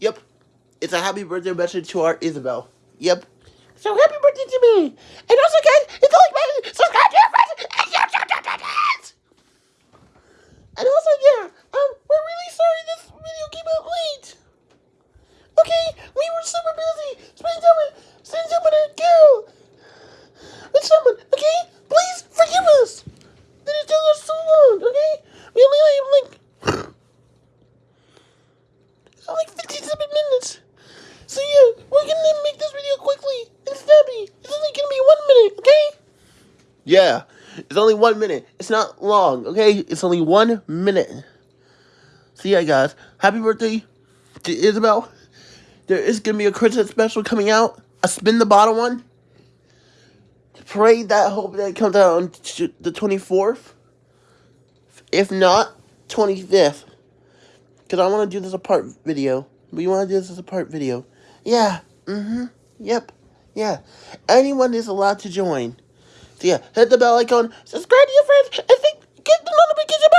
Yep. It's a happy birthday message to our Isabel. Yep. So happy birthday to me. And also, guys, it's all like 57 minutes. So yeah, we're gonna make this video quickly and snappy. It's only gonna be one minute, okay? Yeah, it's only one minute. It's not long, okay? It's only one minute. So yeah, guys, happy birthday to Isabel. There is gonna be a Christmas special coming out. A spin the bottle one. Pray that hope that it comes out on the 24th. If not, 25th. Because I want to do this a part video. We want to do this as a part video. Yeah. Mm-hmm. Yep. Yeah. Anyone is allowed to join. So yeah, hit the bell icon, subscribe to your friends, and think, get the notification